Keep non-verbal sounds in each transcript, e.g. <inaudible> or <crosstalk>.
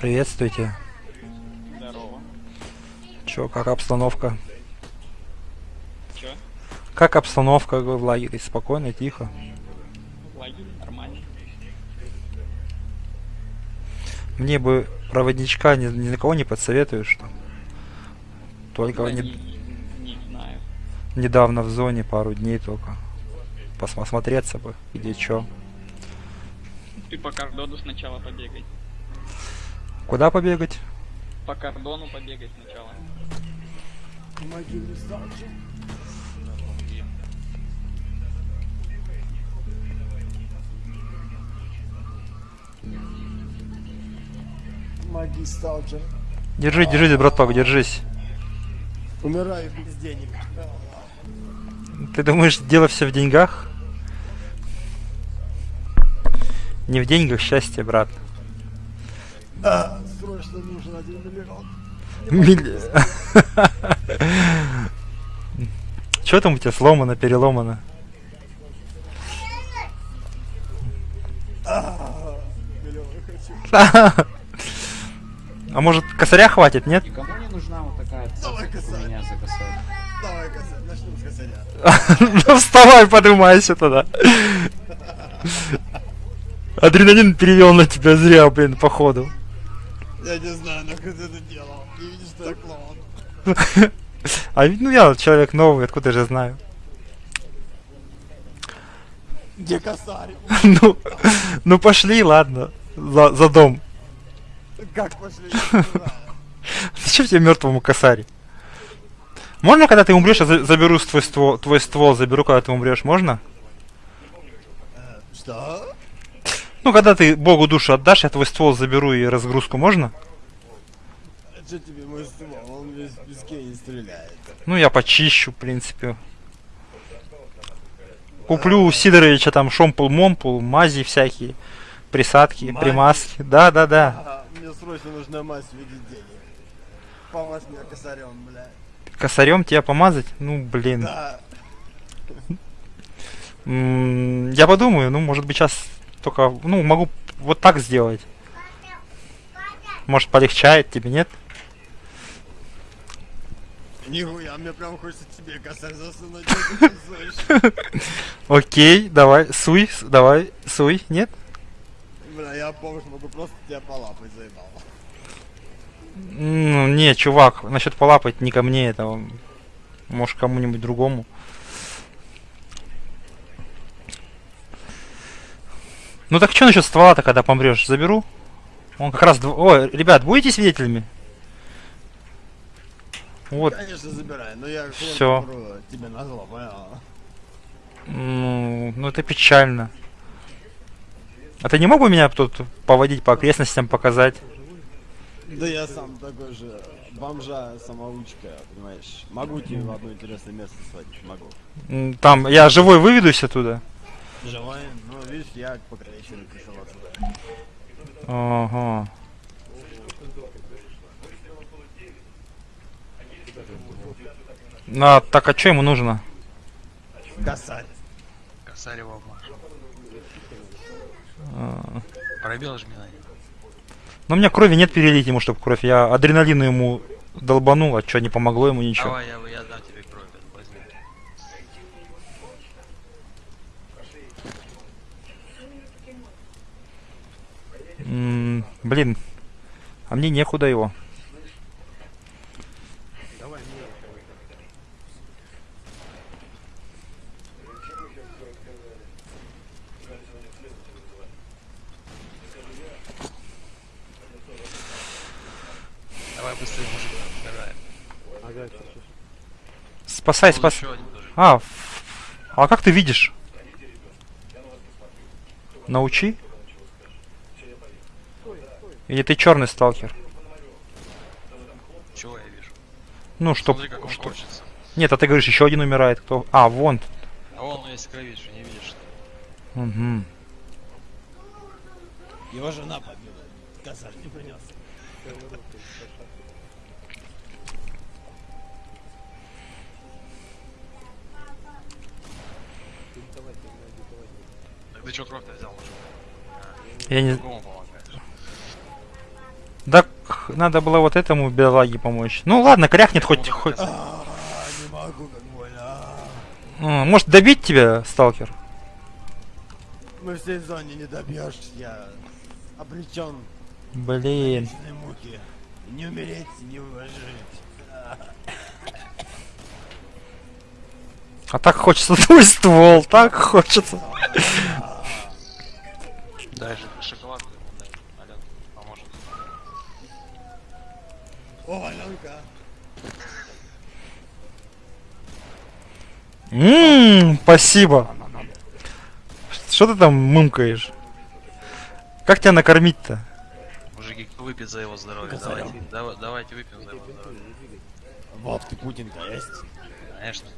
Приветствуйте. Здорово. Чё, как обстановка? Чё? Как обстановка в лагере? Спокойно, тихо. В лагере нормально. Мне бы проводничка ни, ни на кого не подсоветуешь там. Только Да не- не, не знаю. недавно в зоне, пару дней только. Посмотреться бы, где чё. Ты по кордону сначала побегай. Куда побегать? По кордону побегай сначала. Помоги мне. Помоги, Сталкер. Держись, держись, браток, держись. Умираю без денег. Ты думаешь, дело все в деньгах? Не в деньгах счастье, брат. А, срочно нужен один миллион. Милли- <laughs> Чё там у тебя сломано, переломано? Миллион <laughs> хочу. А может косаря хватит, нет? Никому не нужна вот такая Давай, косарь. меня за косарь. Давай, косарь, начнем с косаря. <laughs> Ну вставай, поднимайся тогда. Адреналин перевел на тебя зря, блин, походу. Я не знаю, нахуй ты это делал. Не видишь, что я клоун. А ведь, ну я человек новый, откуда же знаю. Где косарь? <laughs> Ну, ну пошли, ладно, за, за дом. Как пошли? <laughs> Зачем тебе мертвому косарь? Можно, когда ты умрешь, я за- заберу твой ствол, твой ствол заберу, когда ты умрешь, можно? Э, Что? Ну, когда ты Богу душу отдашь, я твой ствол заберу и разгрузку можно? А Что тебе мой ствол? Он весь в песке не стреляет. Ну, я почищу, в принципе. Куплю у Сидоровича там шомпул-момпул, мази всякие, присадки, Мази? примазки. Да, да, да. Ага, мне срочно нужна мазь в виде денег. Помажь меня косарем, блядь. Косарем тебя помазать? Ну, блин. Да. Я подумаю, ну, может быть, сейчас только, ну, могу вот так сделать. Может, полегчает тебе, нет? Нихуя, мне прям хочется тебе косарь засунуть. <laughs> Окей, давай, суй, давай, суй, нет? Бля, я помню, могу просто тебя полапать заебал. Ну, не, чувак, насчет полапать не ко мне это, может, кому-нибудь другому. Ну так что насчет ствола-то, когда помрешь, заберу? Он как раз... дв- Ой, ребят, будете свидетелями? Вот, Конечно, забирай, но я попру тебе на зло, понял? ну, ну это печально. А ты не мог бы меня тут поводить по окрестностям, показать? Да я сам такой же бомжа самоучка, понимаешь? Могу тебе в одно интересное место сводить, могу. Там, я живой выведусь оттуда? Живой, видишь, я по крайней мере пришел отсюда. Ага. А, так, а что ему нужно? Косарь. Косарева обмажу. А, Пробел жми на него. Ну, у меня крови нет перелить ему, чтобы кровь. Я адреналину ему долбанул, а что, не помогло ему ничего. Давай, я, я дам тебе кровь, М, блин, а мне некуда его. Давай быстрее, мужик. Спасай, Вон спасай. тоже. А, а как ты видишь? Научи. Или ты черный сталкер? Чего я вижу? Ну, что, Смотри, как он что- корчится. Нет, а ты говоришь, еще один умирает. Кто? А, вон. А вон он весь крови, что не видишь, что? Угу. Его жена побила. Косарь не принес. Так ты что кровь-то взял? Я не... Надо было вот этому бедолаге помочь. Ну ладно, кряхнет хоть... хоть... А, не могу, как больно. Может добить тебя, сталкер? Мы в всей зоне не добьешь, я обречен Блин. муки. Не умереть, не выжить. А так хочется <laughs> твой ствол, так хочется. Дай О, Аленка. Ммм, спасибо. Что ты там мымкаешь? Как тебя накормить-то? Мужики, кто выпьет за его здоровье? Давайте, дава- давайте выпьем за его здоровье. Водки Путинка есть? Конечно.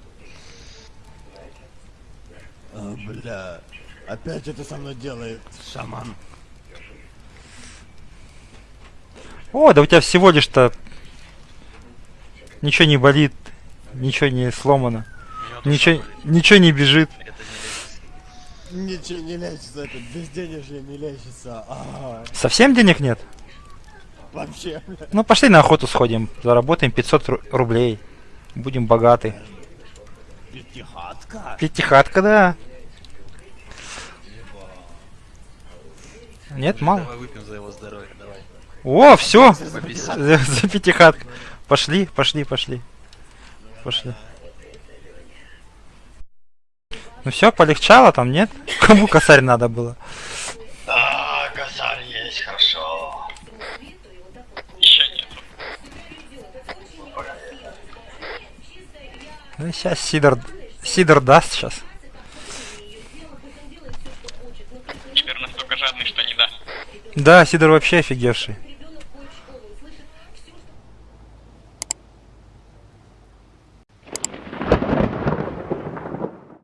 А, бля. Опять это со мной делает шаман. О, да у тебя всего лишь-то ничего не болит, ничего не сломано, ничего, ничего не бежит. Это не лечится. Ничего не лечится, это безденежье не лечится. А, Совсем денег нет? вообще, бля. Ну пошли на охоту сходим, заработаем 500 ру- рублей, будем богаты. Пятихатка. Пятихатка, да. Нет, мало. Давай выпьем за его здоровье, давай. О, все, По 50. за, за пятихатку. Пошли, пошли, пошли. Пошли. Ну все, полегчало там, нет? Кому косарь надо было? А, косарь есть, хорошо. Еще нет. Ну сейчас Сидор, Сидор даст сейчас. Теперь настолько жадный, что не да. Да, Сидор вообще офигевший.